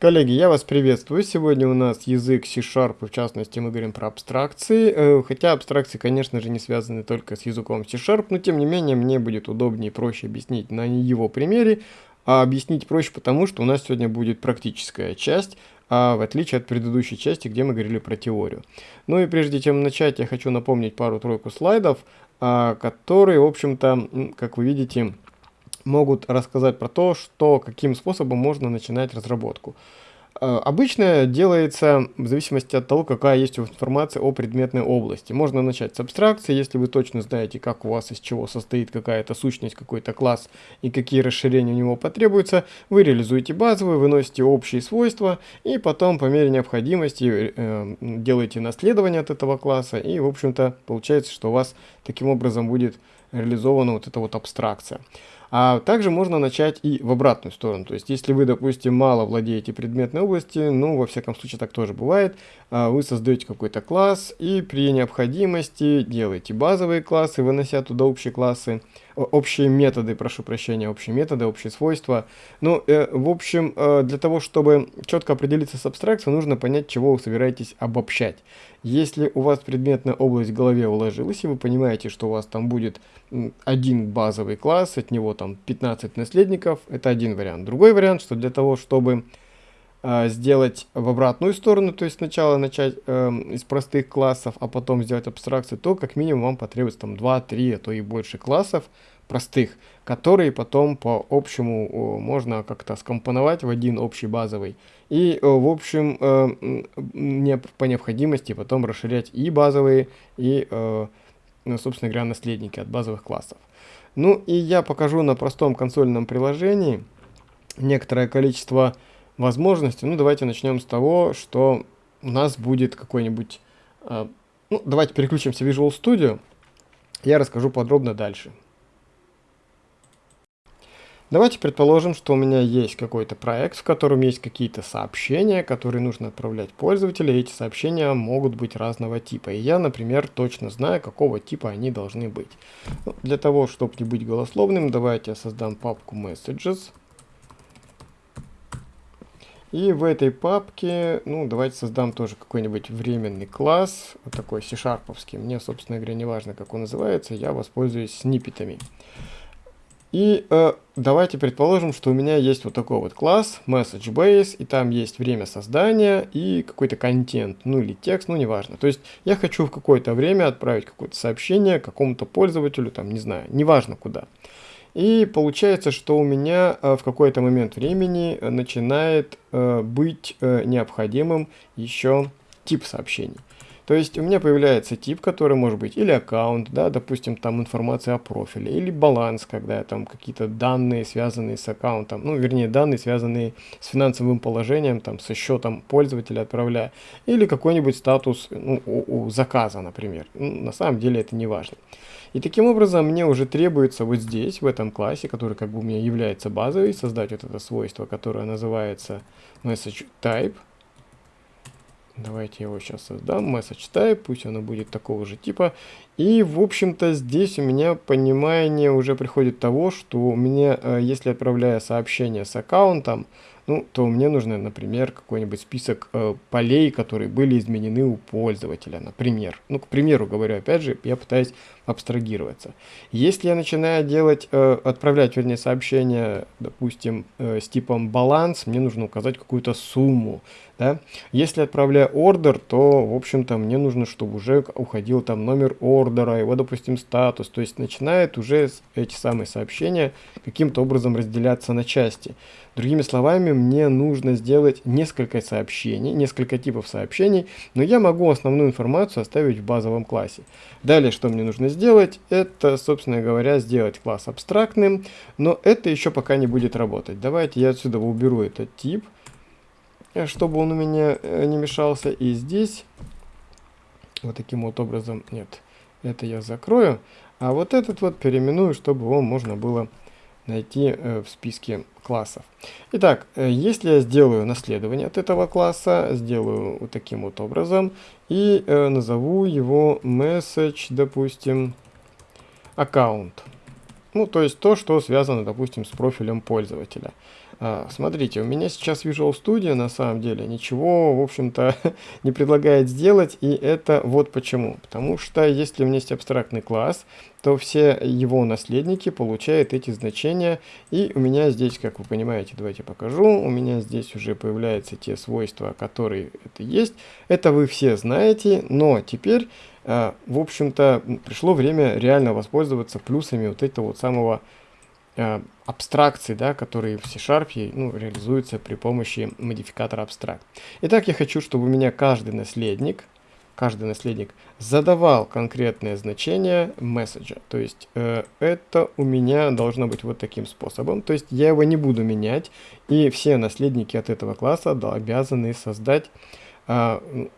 Коллеги, я вас приветствую. Сегодня у нас язык C-Sharp, в частности мы говорим про абстракции. Э, хотя абстракции, конечно же, не связаны только с языком C-Sharp, но тем не менее мне будет удобнее и проще объяснить на его примере. А объяснить проще потому, что у нас сегодня будет практическая часть, а в отличие от предыдущей части, где мы говорили про теорию. Ну и прежде чем начать, я хочу напомнить пару-тройку слайдов, а, которые, в общем-то, как вы видите, могут рассказать про то, что, каким способом можно начинать разработку. Э, обычно делается в зависимости от того, какая есть информация о предметной области. Можно начать с абстракции, если вы точно знаете, как у вас из чего состоит какая-то сущность, какой-то класс и какие расширения у него потребуются. Вы реализуете базовые, выносите общие свойства и потом по мере необходимости э, делаете наследование от этого класса. И в общем-то получается, что у вас таким образом будет реализована вот эта вот абстракция. А также можно начать и в обратную сторону. То есть, если вы, допустим, мало владеете предметной областью, ну, во всяком случае, так тоже бывает, а, вы создаете какой-то класс и при необходимости делаете базовые классы, вынося туда общие классы, общие методы, прошу прощения, общие методы, общие свойства. Ну, э, в общем, э, для того, чтобы четко определиться с абстракцией, нужно понять, чего вы собираетесь обобщать. Если у вас предметная область в голове уложилась, и вы понимаете, что у вас там будет один базовый класс, от него там 15 наследников, это один вариант. Другой вариант, что для того, чтобы сделать в обратную сторону, то есть сначала начать э, из простых классов, а потом сделать абстракцию, то как минимум вам потребуется там 2-3, а то и больше классов простых, которые потом по общему можно как-то скомпоновать в один общий базовый. И, э, в общем, э, не, по необходимости потом расширять и базовые, и, э, ну, собственно говоря, наследники от базовых классов. Ну и я покажу на простом консольном приложении некоторое количество возможностей. Ну давайте начнем с того, что у нас будет какой-нибудь... Э, ну давайте переключимся в Visual Studio. Я расскажу подробно дальше. Давайте предположим, что у меня есть какой-то проект, в котором есть какие-то сообщения, которые нужно отправлять пользователю, эти сообщения могут быть разного типа. И я, например, точно знаю, какого типа они должны быть. Ну, для того, чтобы не быть голословным, давайте я создам папку Messages. И в этой папке, ну, давайте создам тоже какой-нибудь временный класс, вот такой C-шарповский. Мне, собственно говоря, не важно, как он называется, я воспользуюсь сниппетами. И э, давайте предположим, что у меня есть вот такой вот класс MessageBase, и там есть время создания и какой-то контент, ну или текст, ну неважно. То есть я хочу в какое-то время отправить какое-то сообщение какому-то пользователю, там, не знаю, неважно куда. И получается, что у меня э, в какой-то момент времени начинает э, быть э, необходимым еще тип сообщений. То есть у меня появляется тип, который может быть или аккаунт, да, допустим, там информация о профиле, или баланс, когда там какие-то данные, связанные с аккаунтом, ну, вернее, данные, связанные с финансовым положением, там, со счетом пользователя отправляя, или какой-нибудь статус ну, у, у заказа, например. Ну, на самом деле это не важно. И таким образом мне уже требуется вот здесь, в этом классе, который как бы у меня является базовый, создать вот это свойство, которое называется message type, Давайте его сейчас создам. Message type, пусть оно будет такого же типа. И, в общем-то, здесь у меня понимание уже приходит того, что у меня, э, если отправляя сообщение с аккаунтом, ну, то мне нужно, например, какой-нибудь список э, полей, которые были изменены у пользователя, например. Ну, к примеру говорю, опять же, я пытаюсь абстрагироваться. Если я начинаю делать, э, отправлять, вернее, сообщение, допустим, э, с типом баланс, мне нужно указать какую-то сумму. Да? Если отправляю ордер, то, в общем-то, мне нужно, чтобы уже уходил там номер ордера, его, допустим, статус. То есть начинает уже эти самые сообщения каким-то образом разделяться на части. Другими словами, мне нужно сделать несколько сообщений, несколько типов сообщений, но я могу основную информацию оставить в базовом классе. Далее, что мне нужно сделать, это, собственно говоря, сделать класс абстрактным, но это еще пока не будет работать. Давайте я отсюда уберу этот тип, э, чтобы он у меня э, не мешался. И здесь, вот таким вот образом, нет, это я закрою. А вот этот вот переименую, чтобы его можно было найти э, в списке классов. Итак, э, если я сделаю наследование от этого класса, сделаю вот таким вот образом и э, назову его message, допустим, аккаунт. Ну, то есть то, что связано, допустим, с профилем пользователя. А, смотрите, у меня сейчас Visual Studio на самом деле ничего, в общем-то, не предлагает сделать, и это вот почему. Потому что если у меня есть абстрактный класс, то все его наследники получают эти значения, и у меня здесь, как вы понимаете, давайте покажу, у меня здесь уже появляются те свойства, которые это есть. Это вы все знаете, но теперь, а, в общем-то, пришло время реально воспользоваться плюсами вот этого вот самого абстракций, да, которые в C-Sharp ну, реализуются при помощи модификатора абстракт. Итак, я хочу, чтобы у меня каждый наследник, каждый наследник задавал конкретное значение месседжа. То есть э, это у меня должно быть вот таким способом. То есть я его не буду менять, и все наследники от этого класса обязаны создать э,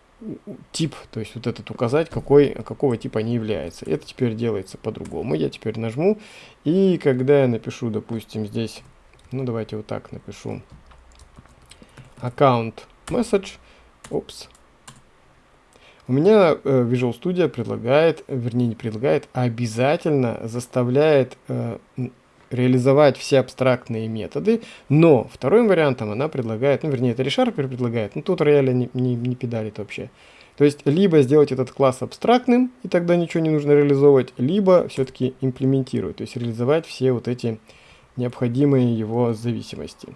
тип, то есть вот этот указать, какой, какого типа они являются. Это теперь делается по-другому. Я теперь нажму, и когда я напишу, допустим, здесь, ну давайте вот так напишу, аккаунт message, опс, у меня э, Visual Studio предлагает, вернее не предлагает, а обязательно заставляет э, реализовать все абстрактные методы, но вторым вариантом она предлагает, ну вернее это ReSharper предлагает, ну тут рояля не, не, не педалит вообще. То есть либо сделать этот класс абстрактным, и тогда ничего не нужно реализовывать, либо все-таки имплементировать, то есть реализовать все вот эти необходимые его зависимости.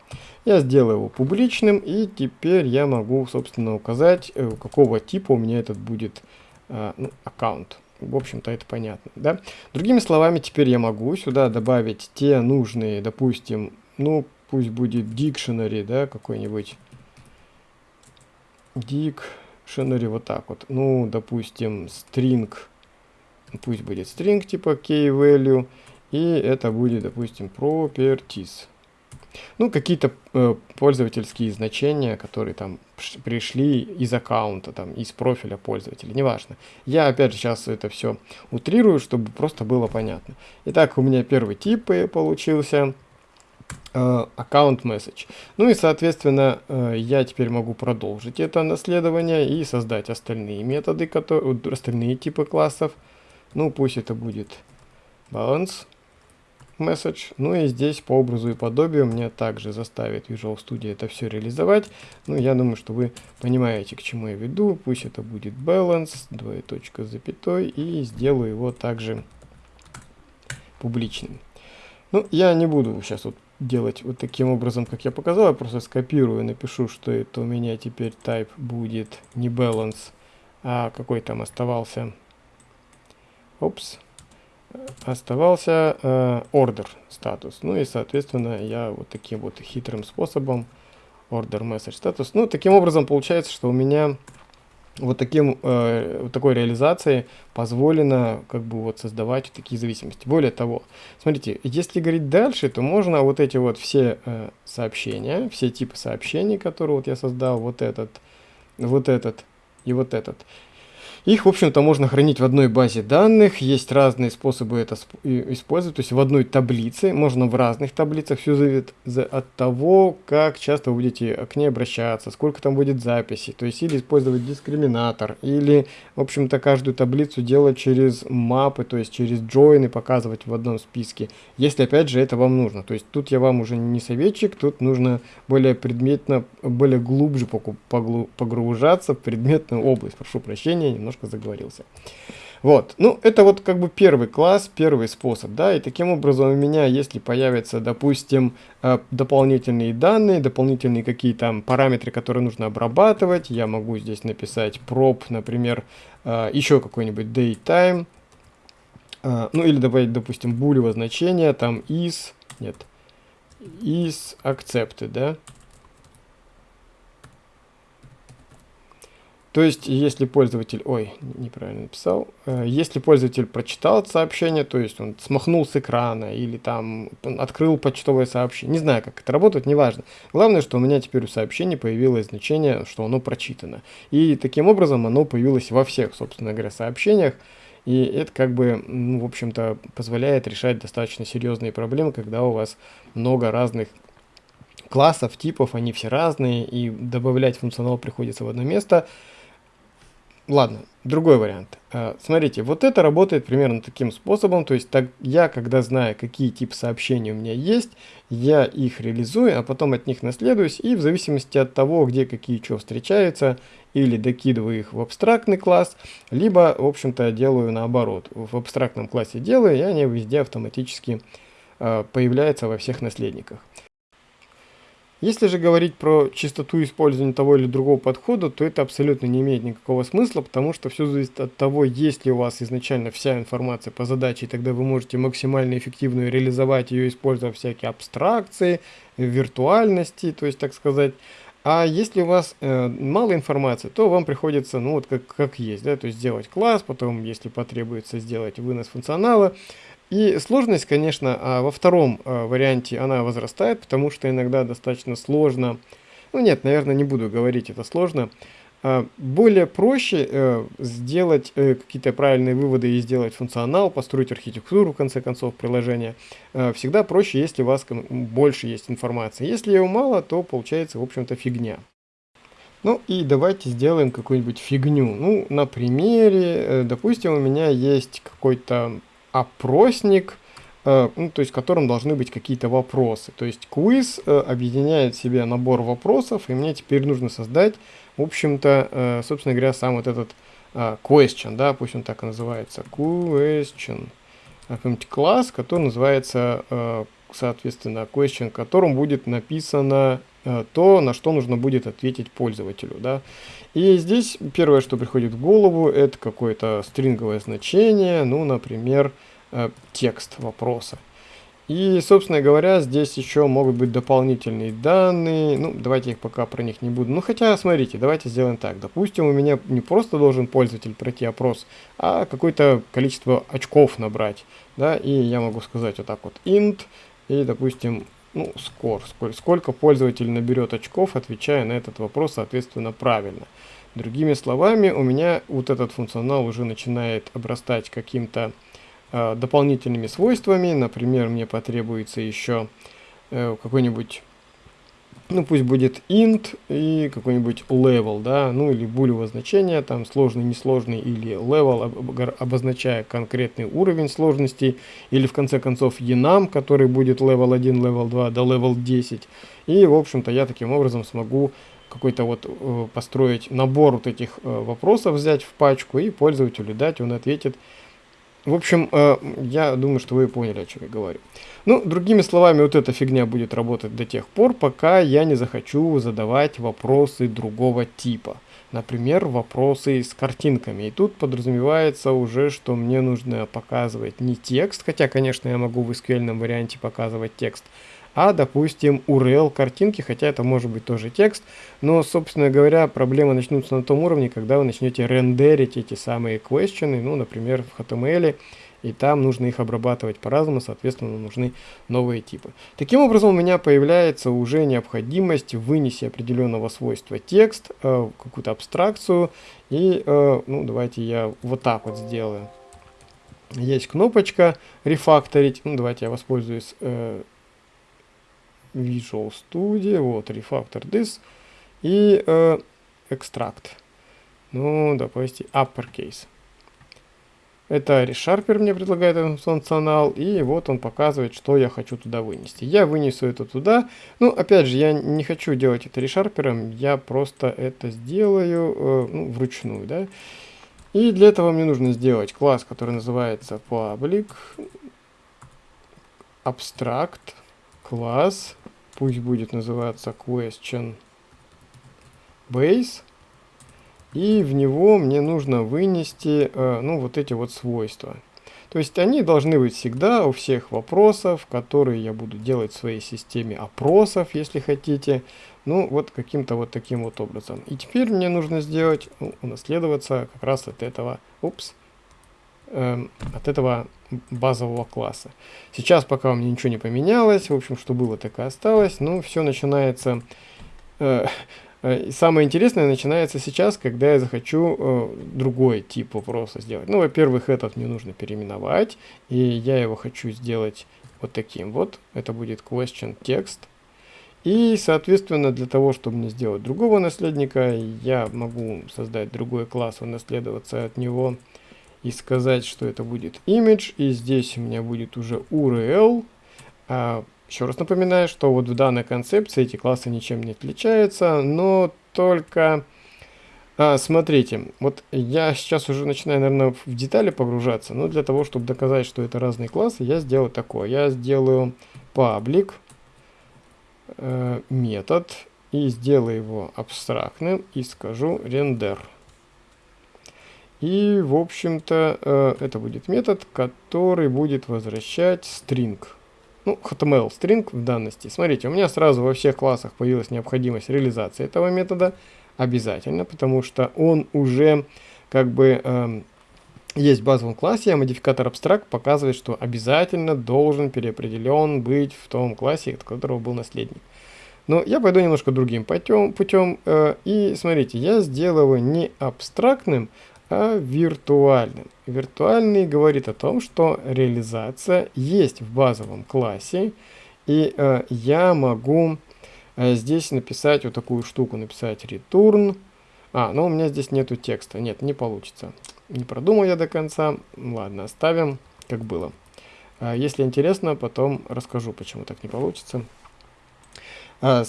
Я сделаю его публичным, и теперь я могу, собственно, указать, э, какого типа у меня этот будет э, ну, аккаунт в общем-то, это понятно, да. Другими словами, теперь я могу сюда добавить те нужные, допустим, ну, пусть будет dictionary, да, какой-нибудь. Dictionary вот так вот. Ну, допустим, string, пусть будет string типа key-value, и это будет, допустим, properties. Ну, какие-то э, пользовательские значения, которые там пришли из аккаунта, там, из профиля пользователя, неважно. Я, опять же, сейчас это все утрирую, чтобы просто было понятно. Итак, у меня первый тип получился э, аккаунт message. Ну и, соответственно, э, я теперь могу продолжить это наследование и создать остальные методы, которые, остальные типы классов. Ну, пусть это будет balance message. Ну и здесь по образу и подобию мне также заставит Visual Studio это все реализовать. Ну, я думаю, что вы понимаете, к чему я веду. Пусть это будет balance, двоеточка с запятой, и сделаю его также публичным. Ну, я не буду сейчас вот делать вот таким образом, как я показал, я просто скопирую, напишу, что это у меня теперь type будет не balance, а какой там оставался. Опс оставался э, order статус. Ну и, соответственно, я вот таким вот хитрым способом order message статус. Ну, таким образом получается, что у меня вот таким э, вот такой реализацией позволено как бы вот создавать такие зависимости. Более того, смотрите, если говорить дальше, то можно вот эти вот все э, сообщения, все типы сообщений, которые вот я создал, вот этот, вот этот и вот этот, их, в общем-то, можно хранить в одной базе данных. Есть разные способы это использовать. То есть в одной таблице, можно в разных таблицах. Все зависит от того, как часто вы будете к ней обращаться, сколько там будет записей. То есть или использовать дискриминатор, или, в общем-то, каждую таблицу делать через мапы, то есть через джойны показывать в одном списке. Если, опять же, это вам нужно. То есть тут я вам уже не советчик, тут нужно более предметно, более глубже погружаться в предметную область. Прошу прощения, немножко немножко заговорился. Вот, ну это вот как бы первый класс, первый способ, да, и таким образом у меня, если появятся, допустим, э, дополнительные данные, дополнительные какие-то параметры, которые нужно обрабатывать, я могу здесь написать prop, например, э, еще какой-нибудь datetime, э, ну или добавить, допустим, булево значение, там is, нет, is accepted, да, То есть, если пользователь, ой, неправильно написал, э, если пользователь прочитал это сообщение, то есть он смахнул с экрана или там открыл почтовое сообщение, не знаю, как это работает, неважно. Главное, что у меня теперь у сообщения появилось значение, что оно прочитано. И таким образом оно появилось во всех, собственно говоря, сообщениях. И это как бы, ну, в общем-то, позволяет решать достаточно серьезные проблемы, когда у вас много разных классов, типов, они все разные, и добавлять функционал приходится в одно место – ладно, другой вариант. А, смотрите, вот это работает примерно таким способом, то есть так, я, когда знаю, какие типы сообщений у меня есть, я их реализую, а потом от них наследуюсь, и в зависимости от того, где какие что встречаются, или докидываю их в абстрактный класс, либо, в общем-то, делаю наоборот. В абстрактном классе делаю, и они везде автоматически э, появляются во всех наследниках. Если же говорить про чистоту использования того или другого подхода, то это абсолютно не имеет никакого смысла, потому что все зависит от того, есть ли у вас изначально вся информация по задаче, и тогда вы можете максимально эффективно реализовать ее, используя всякие абстракции, виртуальности, то есть, так сказать. А если у вас э, мало информации, то вам приходится, ну вот как, как есть, да, то есть сделать класс, потом, если потребуется, сделать вынос функционала, и сложность, конечно, а во втором а, варианте она возрастает, потому что иногда достаточно сложно, ну нет, наверное, не буду говорить, это сложно, а, более проще э, сделать э, какие-то правильные выводы и сделать функционал, построить архитектуру, в конце концов, приложения. Э, всегда проще, если у вас больше есть информации. Если ее мало, то получается, в общем-то, фигня. Ну и давайте сделаем какую-нибудь фигню. Ну, на примере, допустим, у меня есть какой-то опросник, э, ну, то есть в котором должны быть какие-то вопросы. То есть квиз э, объединяет в себе набор вопросов, и мне теперь нужно создать, в общем-то, э, собственно говоря, сам вот этот question, да, пусть он так и называется, question, какой-нибудь класс, который называется, соответственно, question, в котором будет написано то, на что нужно будет ответить пользователю, да. И здесь первое, что приходит в голову, это какое-то стринговое значение, ну, например, э, текст вопроса. И, собственно говоря, здесь еще могут быть дополнительные данные. Ну, давайте их пока про них не буду. Ну, хотя, смотрите, давайте сделаем так. Допустим, у меня не просто должен пользователь пройти опрос, а какое-то количество очков набрать. Да, и я могу сказать вот так вот int, и, допустим, ну, скор, сколько, сколько пользователь наберет очков, отвечая на этот вопрос, соответственно, правильно. Другими словами, у меня вот этот функционал уже начинает обрастать каким-то э, дополнительными свойствами. Например, мне потребуется еще э, какой-нибудь ну пусть будет int и какой-нибудь level, да, ну или булевое значение, там сложный, несложный, или level, обозначая конкретный уровень сложности, или в конце концов enum, который будет level 1, level 2 до level 10. И, в общем-то, я таким образом смогу какой-то вот э, построить набор вот этих э, вопросов, взять в пачку и пользователю дать, он ответит в общем, э, я думаю, что вы поняли, о чем я говорю. Ну, другими словами, вот эта фигня будет работать до тех пор, пока я не захочу задавать вопросы другого типа. Например, вопросы с картинками. И тут подразумевается уже, что мне нужно показывать не текст, хотя, конечно, я могу в SQL варианте показывать текст, а, допустим, URL картинки, хотя это может быть тоже текст, но, собственно говоря, проблемы начнутся на том уровне, когда вы начнете рендерить эти самые questions, ну, например, в HTML, и там нужно их обрабатывать по-разному, соответственно, нужны новые типы. Таким образом, у меня появляется уже необходимость вынести определенного свойства текст, э, какую-то абстракцию, и, э, ну, давайте я вот так вот сделаю. Есть кнопочка «Рефакторить», ну, давайте я воспользуюсь э, Visual Studio, вот, Refactor This и э, Extract. Ну, допустим, Uppercase. Это ReSharper мне предлагает этот функционал, и вот он показывает, что я хочу туда вынести. Я вынесу это туда. Ну, опять же, я не хочу делать это ReSharper, я просто это сделаю э, ну, вручную, да. И для этого мне нужно сделать класс, который называется public abstract класс, пусть будет называться question base, и в него мне нужно вынести, э, ну, вот эти вот свойства. То есть они должны быть всегда у всех вопросов, которые я буду делать в своей системе опросов, если хотите. Ну, вот каким-то вот таким вот образом. И теперь мне нужно сделать, ну, унаследоваться как раз от этого, упс, э, от этого базового класса. Сейчас пока у меня ничего не поменялось, в общем, что было, так и осталось, но все начинается... Э, э, самое интересное начинается сейчас, когда я захочу э, другой тип вопроса сделать. Ну, во-первых, этот мне нужно переименовать, и я его хочу сделать вот таким вот. Это будет question text. И, соответственно, для того, чтобы мне сделать другого наследника, я могу создать другой класс, унаследоваться от него и сказать, что это будет image. И здесь у меня будет уже URL. А, еще раз напоминаю, что вот в данной концепции эти классы ничем не отличаются, но только... А, смотрите, вот я сейчас уже начинаю, наверное, в детали погружаться, но для того, чтобы доказать, что это разные классы, я сделаю такое. Я сделаю public э, метод и сделаю его абстрактным и скажу render. И, в общем-то, э, это будет метод, который будет возвращать string. Ну, HTML string в данности. Смотрите, у меня сразу во всех классах появилась необходимость реализации этого метода. Обязательно, потому что он уже как бы э, есть в базовом классе, а модификатор abstract показывает, что обязательно должен переопределен быть в том классе, от которого был наследник. Но я пойду немножко другим путем. путем э, и смотрите, я сделаю не абстрактным, а виртуальным. Виртуальный говорит о том, что реализация есть в базовом классе, и э, я могу э, здесь написать вот такую штуку, написать return. А, но у меня здесь нету текста. Нет, не получится. Не продумал я до конца. Ладно, оставим, как было. А, если интересно, потом расскажу, почему так не получится. А,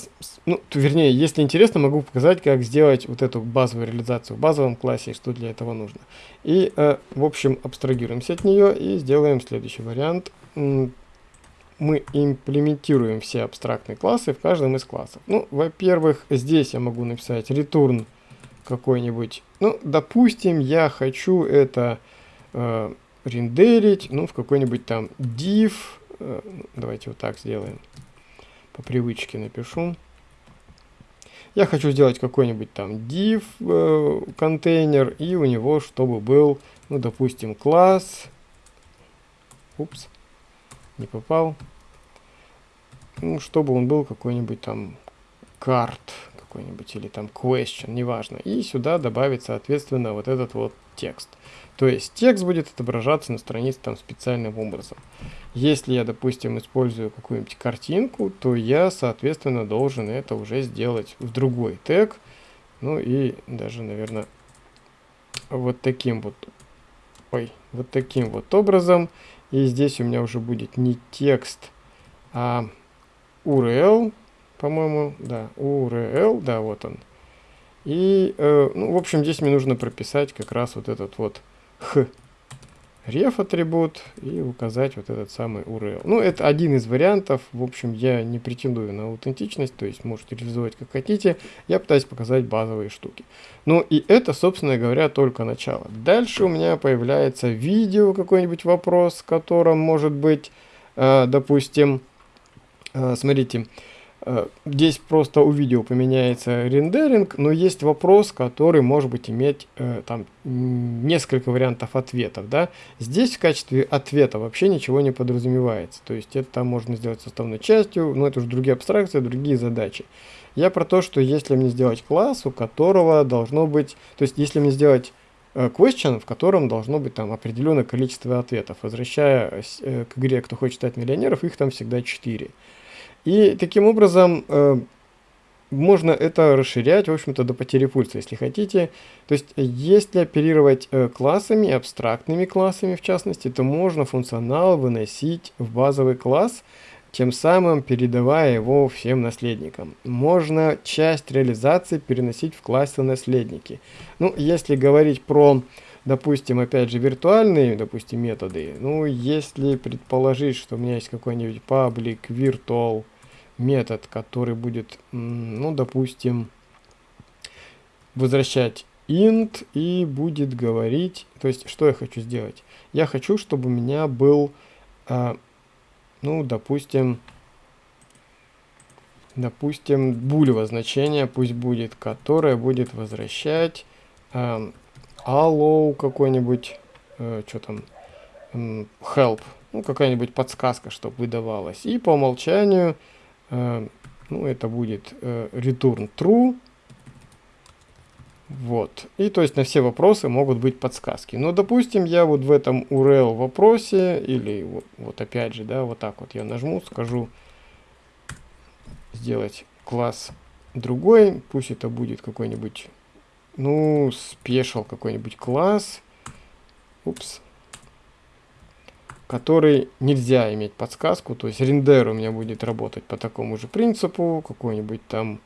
ну, вернее, если интересно, могу показать, как сделать вот эту базовую реализацию в базовом классе, что для этого нужно. И, э, в общем, абстрагируемся от нее и сделаем следующий вариант. Мы имплементируем все абстрактные классы в каждом из классов. Ну, во-первых, здесь я могу написать return какой-нибудь. Ну, допустим, я хочу это э, рендерить, ну, в какой-нибудь там div. Э, давайте вот так сделаем по привычке напишу. Я хочу сделать какой-нибудь там div э, контейнер, и у него, чтобы был, ну, допустим, класс. Упс, не попал. Ну, чтобы он был какой-нибудь там карт какой-нибудь, или там question, неважно. И сюда добавить, соответственно, вот этот вот текст. То есть текст будет отображаться на странице там специальным образом. Если я, допустим, использую какую-нибудь картинку, то я, соответственно, должен это уже сделать в другой тег. Ну и даже, наверное, вот таким вот, ой, вот таким вот образом. И здесь у меня уже будет не текст, а URL, по-моему, да, URL, да, вот он. И, э, ну, в общем, здесь мне нужно прописать как раз вот этот вот х ref атрибут и указать вот этот самый URL. Ну, это один из вариантов. В общем, я не претендую на аутентичность, то есть можете реализовать как хотите. Я пытаюсь показать базовые штуки. Ну, и это, собственно говоря, только начало. Дальше у меня появляется видео, какой-нибудь вопрос, в котором может быть, э, допустим, э, смотрите, Э, здесь просто у видео поменяется рендеринг, но есть вопрос, который может быть иметь э, там несколько вариантов ответов. Да? Здесь в качестве ответа вообще ничего не подразумевается. То есть это можно сделать составной частью, но это уже другие абстракции, другие задачи. Я про то, что если мне сделать класс, у которого должно быть... То есть если мне сделать э, question, в котором должно быть там определенное количество ответов. Возвращаясь э, к игре «Кто хочет стать миллионеров», их там всегда 4. И таким образом э, можно это расширять, в общем-то, до потери пульса, если хотите. То есть, если оперировать э, классами, абстрактными классами в частности, то можно функционал выносить в базовый класс, тем самым передавая его всем наследникам. Можно часть реализации переносить в классы наследники. Ну, если говорить про, допустим, опять же, виртуальные, допустим, методы, ну, если предположить, что у меня есть какой-нибудь public virtual метод, который будет, ну, допустим, возвращать int и будет говорить, то есть, что я хочу сделать? Я хочу, чтобы у меня был, э, ну, допустим, допустим, булево значение пусть будет, которое будет возвращать э, allow какой-нибудь, э, что там, э, help, ну, какая-нибудь подсказка, чтобы выдавалась. И по умолчанию ну, это будет э, return true. Вот. И то есть на все вопросы могут быть подсказки. Но, допустим, я вот в этом URL вопросе, или вот, вот опять же, да, вот так вот я нажму, скажу сделать класс другой, пусть это будет какой-нибудь, ну, спешл какой-нибудь класс, упс, который нельзя иметь подсказку, то есть рендер у меня будет работать по такому же принципу, какой-нибудь там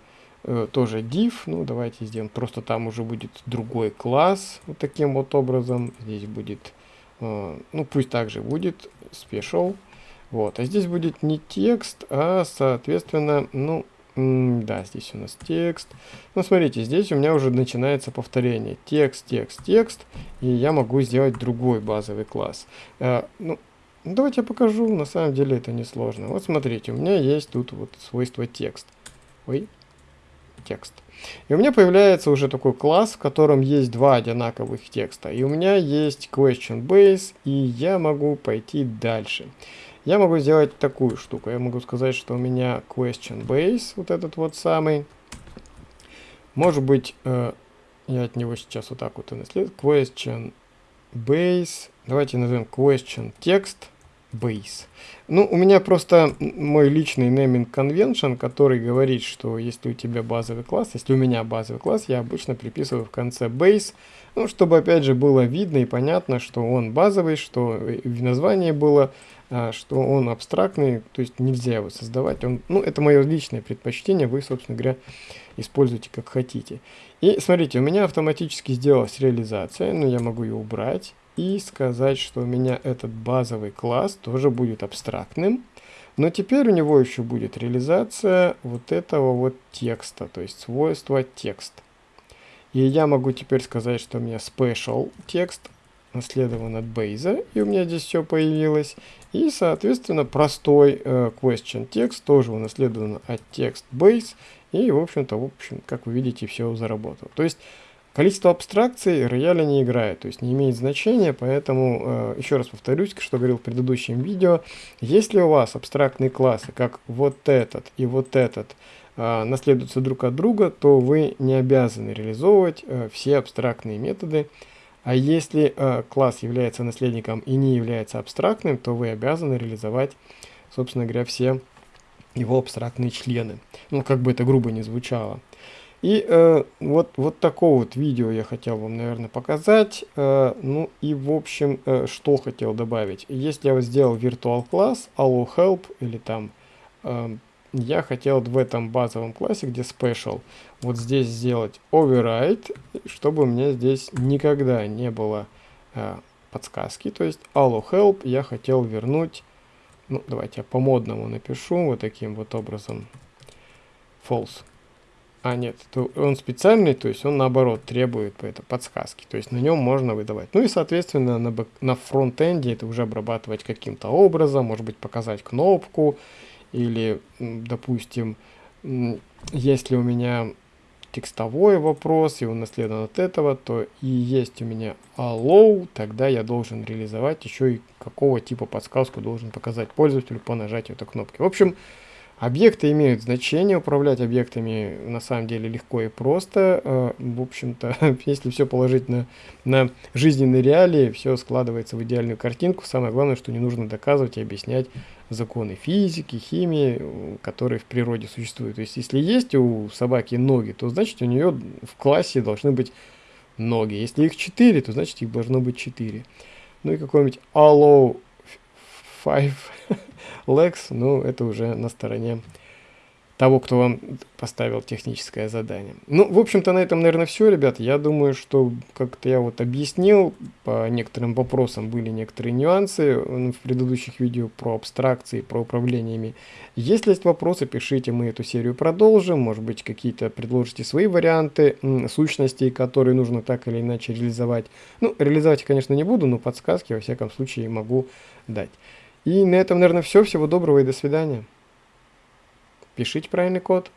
э, тоже div, ну давайте сделаем, просто там уже будет другой класс, вот таким вот образом, здесь будет, э, ну пусть также будет special, вот, а здесь будет не текст, а соответственно, ну, да, здесь у нас текст. Ну, смотрите, здесь у меня уже начинается повторение. Текст, текст, текст. И я могу сделать другой базовый класс. Э, ну, ну, давайте я покажу, на самом деле это не сложно. Вот смотрите, у меня есть тут вот свойство текст. Ой, текст. И у меня появляется уже такой класс, в котором есть два одинаковых текста. И у меня есть question base, и я могу пойти дальше. Я могу сделать такую штуку. Я могу сказать, что у меня question base, вот этот вот самый. Может быть, э, я от него сейчас вот так вот и наследую. Question base. Давайте назовем question text base. Ну, у меня просто мой личный naming convention, который говорит, что если у тебя базовый класс, если у меня базовый класс, я обычно приписываю в конце base, ну, чтобы опять же было видно и понятно, что он базовый, что в названии было, а, что он абстрактный, то есть нельзя его создавать. Он, ну, это мое личное предпочтение, вы, собственно говоря, используйте как хотите. И смотрите, у меня автоматически сделалась реализация, но я могу ее убрать и сказать, что у меня этот базовый класс тоже будет абстрактным. Но теперь у него еще будет реализация вот этого вот текста, то есть свойства текст. И я могу теперь сказать, что у меня special текст наследован от base, и у меня здесь все появилось. И, соответственно, простой э, question текст тоже унаследован от text base, и, в общем-то, в общем, как вы видите, все заработало. То есть Количество абстракций рояля не играет, то есть не имеет значения, поэтому э, еще раз повторюсь, что говорил в предыдущем видео, если у вас абстрактные классы, как вот этот и вот этот, э, наследуются друг от друга, то вы не обязаны реализовывать э, все абстрактные методы, а если класс является наследником и не является абстрактным, то вы обязаны реализовать, собственно говоря, все его абстрактные члены. Ну, как бы это грубо не звучало. И э, вот, вот такое вот видео я хотел вам, наверное, показать. Э, ну и в общем, э, что хотел добавить. Если я сделал virtual класс, allow help или там, э, я хотел в этом базовом классе, где special, вот здесь сделать override, чтобы у меня здесь никогда не было э, подсказки. То есть allow help я хотел вернуть, ну давайте я по модному напишу вот таким вот образом false. А, нет, то он специальный, то есть он наоборот требует это, подсказки. То есть на нем можно выдавать. Ну и, соответственно, на, на фронтенде это уже обрабатывать каким-то образом. Может быть, показать кнопку. Или, допустим, если у меня текстовой вопрос, и он наследован от этого, то и есть у меня allow, тогда я должен реализовать еще и какого типа подсказку должен показать пользователю по нажатию этой кнопки. В общем, Объекты имеют значение, управлять объектами на самом деле легко и просто. Э, в общем-то, если все положить на, на жизненные реалии, все складывается в идеальную картинку. Самое главное, что не нужно доказывать и объяснять законы физики, химии, которые в природе существуют. То есть, если есть у собаки ноги, то значит у нее в классе должны быть ноги. Если их 4, то значит их должно быть 4. Ну и какой-нибудь allow five legs, ну, это уже на стороне того, кто вам поставил техническое задание. Ну, в общем-то, на этом, наверное, все, ребят. Я думаю, что как-то я вот объяснил, по некоторым вопросам были некоторые нюансы в предыдущих видео про абстракции, про управлениями. Если есть вопросы, пишите, мы эту серию продолжим. Может быть, какие-то предложите свои варианты сущностей, которые нужно так или иначе реализовать. Ну, реализовать, конечно, не буду, но подсказки, во всяком случае, могу дать. И на этом, наверное, все. Всего доброго и до свидания. Пишите правильный код.